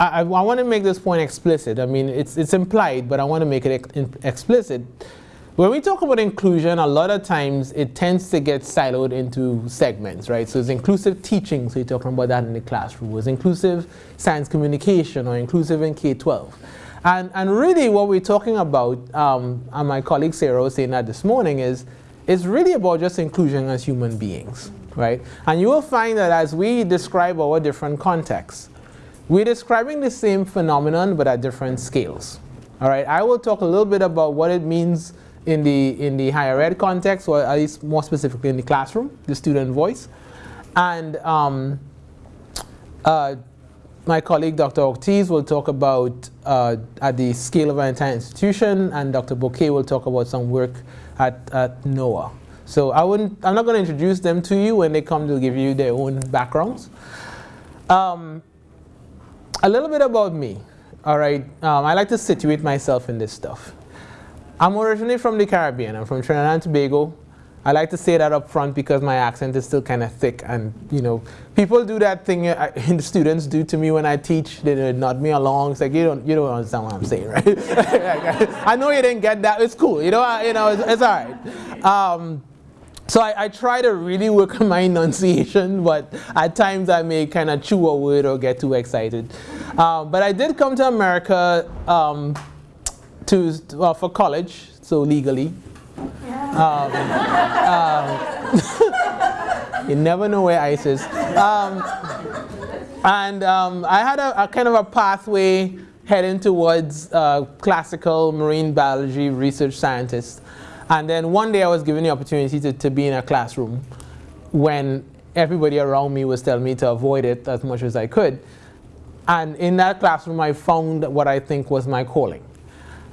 I, I want to make this point explicit. I mean, it's, it's implied, but I want to make it ex explicit. When we talk about inclusion, a lot of times it tends to get siloed into segments, right? So it's inclusive teaching, so you're talking about that in the classroom. It's inclusive science communication or inclusive in K-12. And, and really what we're talking about, um, and my colleague Sarah was saying that this morning, is it's really about just inclusion as human beings, right? And you will find that as we describe our different contexts, we're describing the same phenomenon but at different scales. All right, I will talk a little bit about what it means in the, in the higher ed context, or at least more specifically in the classroom, the student voice. And um, uh, my colleague Dr. Ortiz will talk about uh, at the scale of an entire institution, and Dr. Bouquet will talk about some work at, at NOAA. So I wouldn't, I'm not going to introduce them to you when they come to give you their own backgrounds. Um, a little bit about me. All right, um, I like to situate myself in this stuff. I'm originally from the Caribbean. I'm from Trinidad and Tobago. I like to say that up front because my accent is still kind of thick and you know people do that thing uh, the students do to me when I teach they nod me along it's like you don't you don't understand what I'm saying right I know you didn't get that it's cool you know you know it's, it's all right um, so I, I, try to really work on my enunciation but at times I may kind of chew a word or get too excited um, but I did come to America um, to, well, for college, so legally. Um, um, you never know where ICE is. Um, and um, I had a, a, kind of a pathway heading towards uh, classical marine biology research scientist. And then one day I was given the opportunity to, to be in a classroom when everybody around me was telling me to avoid it as much as I could. And in that classroom, I found what I think was my calling.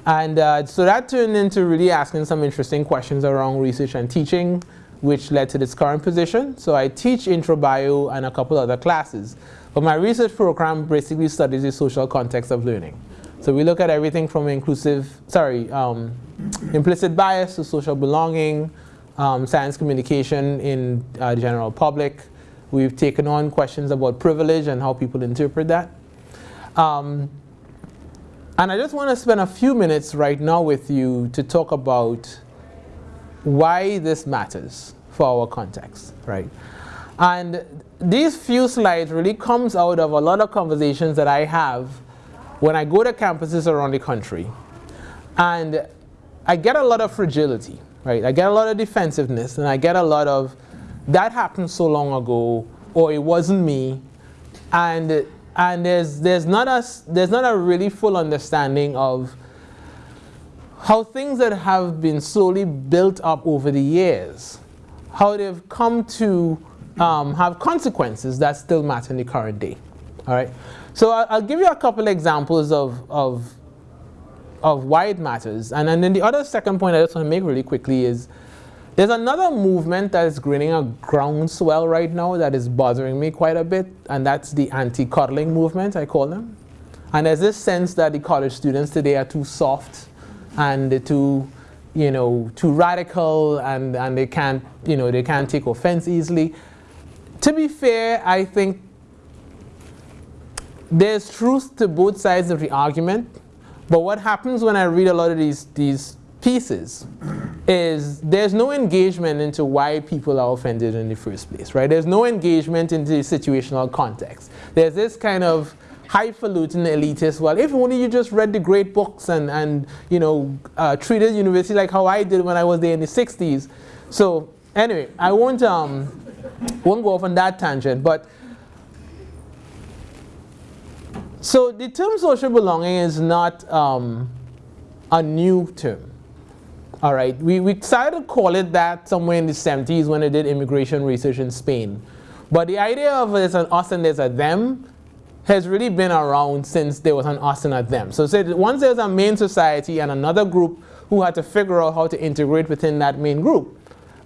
And uh, so that turned into really asking some interesting questions around research and teaching, which led to this current position. So I teach intro bio and a couple other classes. But my research program basically studies the social context of learning. So we look at everything from inclusive, sorry, um, implicit bias to social belonging, um, science communication in uh, the general public. We've taken on questions about privilege and how people interpret that. Um, and I just want to spend a few minutes right now with you to talk about why this matters for our context, right? And these few slides really comes out of a lot of conversations that I have when I go to campuses around the country. And I get a lot of fragility, right? I get a lot of defensiveness and I get a lot of, that happened so long ago, or it wasn't me. And and there's, there's, not a, there's not a really full understanding of how things that have been slowly built up over the years, how they've come to um, have consequences that still matter in the current day. All right. So I'll, give you a couple examples of, of, of why it matters. And, and then the other second point I just want to make really quickly is there's another movement that is gaining a groundswell right now that is bothering me quite a bit, and that's the anti-coddling movement, I call them. And there's this sense that the college students today are too soft and too, you know, too radical and, and they can't, you know, they can't take offense easily. To be fair, I think there's truth to both sides of the argument, but what happens when I read a lot of these, these pieces is there's no engagement into why people are offended in the first place, right? There's no engagement into the situational context. There's this kind of highfalutin elitist, well, if only you just read the great books and, and you know, uh, treated university like how I did when I was there in the 60s. So anyway, I won't, um, won't go off on that tangent, but so the term social belonging is not um, a new term. All right, we, we decided to call it that somewhere in the 70s when they did immigration research in Spain. But the idea of there's an us and there's a them has really been around since there was an us and a them. So once there's a main society and another group who had to figure out how to integrate within that main group,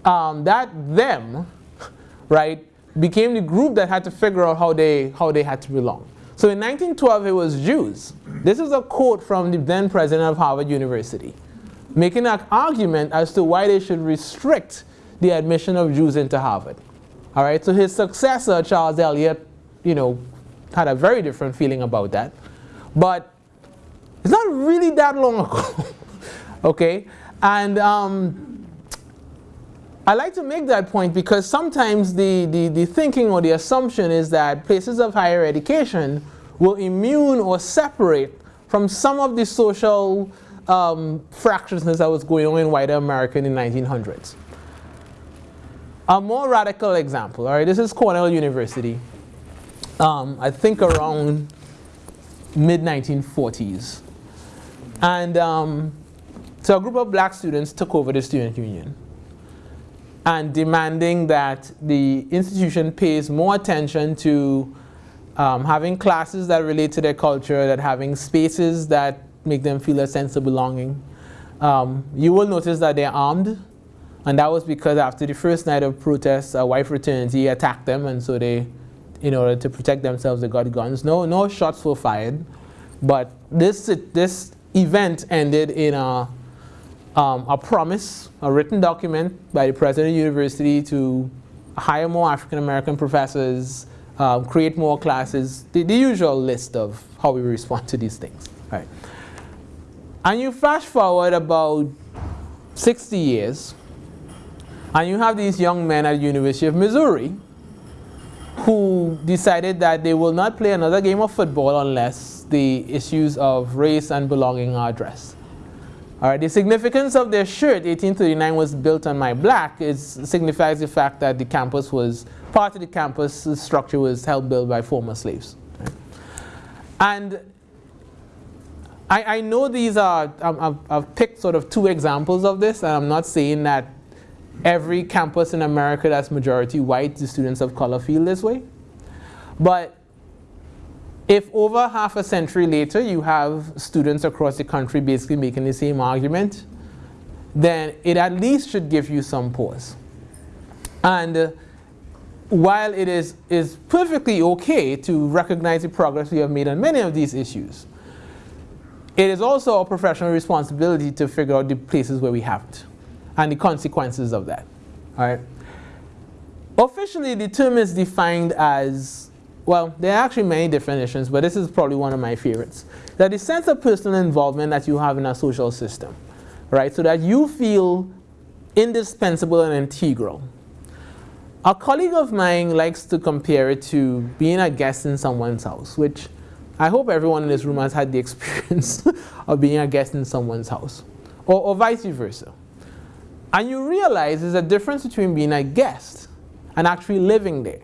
um, that them, right, became the group that had to figure out how they, how they had to belong. So in 1912, it was Jews. This is a quote from the then president of Harvard University making an argument as to why they should restrict the admission of Jews into Harvard. All right, so his successor, Charles Eliot, you know, had a very different feeling about that. But it's not really that long ago, okay? And um, I like to make that point because sometimes the, the, the thinking or the assumption is that places of higher education will immune or separate from some of the social um, fractiousness that was going on in wider America in the 1900s. A more radical example, all right, this is Cornell University. Um, I think around mid 1940s. And um, so a group of black students took over the student union and demanding that the institution pays more attention to um, having classes that relate to their culture, that having spaces that make them feel a sense of belonging. Um, you will notice that they're armed, and that was because after the first night of protests, a white fraternity attacked them, and so they, in order to protect themselves, they got guns. No, no shots were fired, but this, this event ended in a, um, a promise, a written document by the president of the university to hire more African American professors, um, create more classes, the, the, usual list of how we respond to these things. Right. And you flash forward about 60 years, and you have these young men at the University of Missouri who decided that they will not play another game of football unless the issues of race and belonging are addressed. All right, the significance of their shirt, 1839 was built on my black, it signifies the fact that the campus was, part of the campus structure was held built by former slaves. And I, I, know these are, I've, I've picked sort of two examples of this, and I'm not saying that every campus in America that's majority white, the students of color feel this way. But if over half a century later you have students across the country basically making the same argument, then it at least should give you some pause. And uh, while it is, is perfectly okay to recognize the progress we have made on many of these issues, it is also a professional responsibility to figure out the places where we haven't and the consequences of that. All right. Officially, the term is defined as well, there are actually many definitions, but this is probably one of my favorites. That the sense of personal involvement that you have in a social system, right? So that you feel indispensable and integral. A colleague of mine likes to compare it to being a guest in someone's house, which I hope everyone in this room has had the experience of being a guest in someone's house, or, or vice versa. And you realize there's a difference between being a guest and actually living there.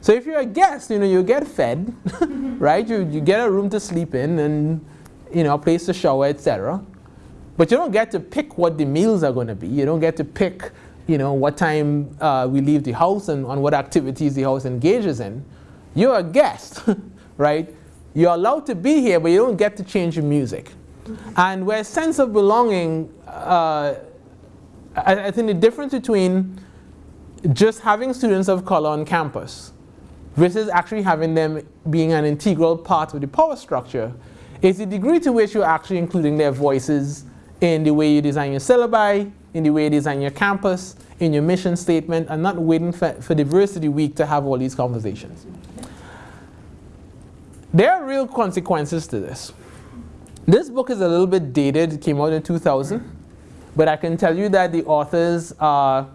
So if you're a guest, you know, you get fed, right? You, you get a room to sleep in and, you know, a place to shower, etc. But you don't get to pick what the meals are going to be. You don't get to pick, you know, what time uh, we leave the house and on what activities the house engages in. You're a guest, right? You're allowed to be here, but you don't get to change your music. And where sense of belonging, uh, I, I think the difference between just having students of color on campus versus actually having them being an integral part of the power structure is the degree to which you're actually including their voices in the way you design your syllabi, in the way you design your campus, in your mission statement, and not waiting for, for Diversity Week to have all these conversations. There are real consequences to this. This book is a little bit dated, it came out in 2000, but I can tell you that the authors are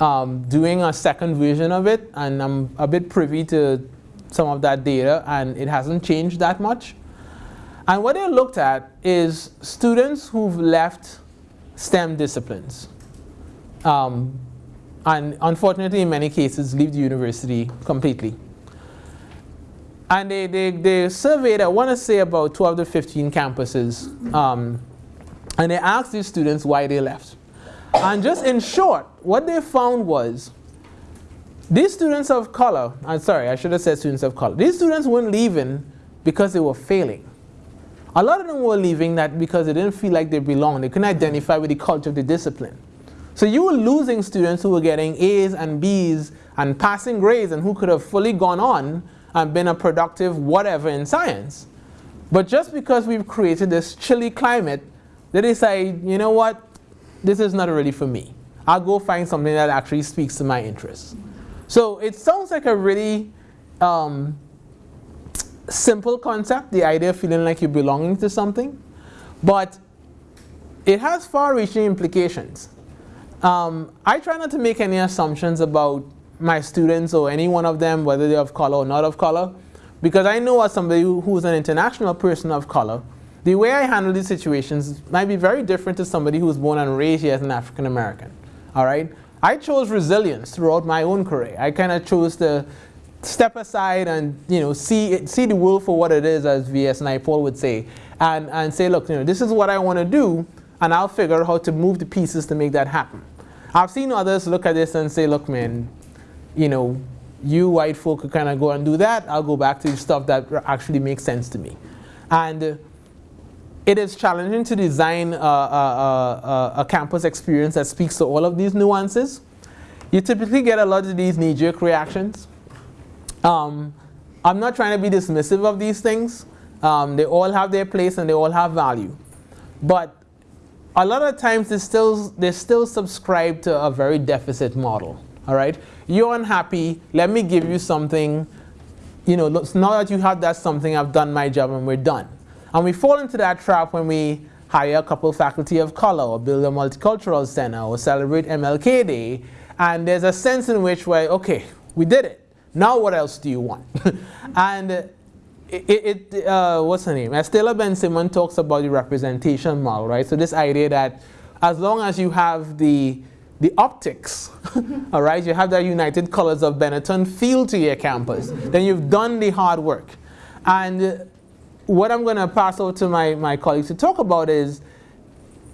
um, doing a second version of it, and I'm a bit privy to some of that data, and it hasn't changed that much. And what they looked at is students who've left STEM disciplines. Um, and unfortunately, in many cases, leave the university completely. And they, they, they surveyed, I want to say, about 12 to 15 campuses. Um, and they asked these students why they left. And just in short, what they found was these students of color, I'm sorry, I should have said students of color. These students weren't leaving because they were failing. A lot of them were leaving that because they didn't feel like they belonged. They couldn't identify with the culture of the discipline. So you were losing students who were getting A's and B's and passing grades and who could have fully gone on and been a productive whatever in science. But just because we've created this chilly climate, they decide, you know what, this is not really for me. I'll go find something that actually speaks to my interests. So it sounds like a really um, simple concept, the idea of feeling like you're belonging to something, but it has far-reaching implications. Um, I try not to make any assumptions about my students or any one of them, whether they're of color or not of color, because I know as somebody who, who's an international person of color, the way I handle these situations might be very different to somebody who was born and raised here as an African American. All right? I chose resilience throughout my own career. I kind of chose to step aside and you know see it, see the world for what it is, as V.S. Naipaul would say, and and say, look, you know, this is what I want to do, and I'll figure out how to move the pieces to make that happen. I've seen others look at this and say, look, man, you know, you white folk could kind of go and do that. I'll go back to the stuff that actually makes sense to me, and. Uh, It is challenging to design a, a, a, a, campus experience that speaks to all of these nuances. You typically get a lot of these knee-jerk reactions. Um, I'm not trying to be dismissive of these things. Um, they all have their place and they all have value. But a lot of times they still, they still subscribe to a very deficit model. All right? You're unhappy. Let me give you something. You know, now that you have that something, I've done my job and we're done. And we fall into that trap when we hire a couple faculty of color or build a multicultural center or celebrate MLK Day. And there's a sense in which, well, okay, we did it. Now what else do you want? and it, it uh, what's her name? Estela Bensimon talks about the representation model, right? So this idea that as long as you have the the optics, all right, you have that united colors of Benetton feel to your campus, then you've done the hard work. And what I'm going to pass over to my, my colleagues to talk about is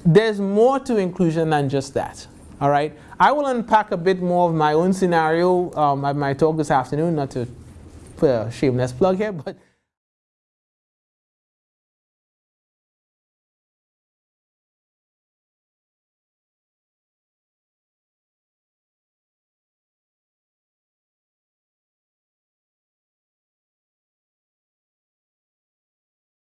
there's more to inclusion than just that. All right, I will unpack a bit more of my own scenario um, at my talk this afternoon, not to put a shameless plug here, but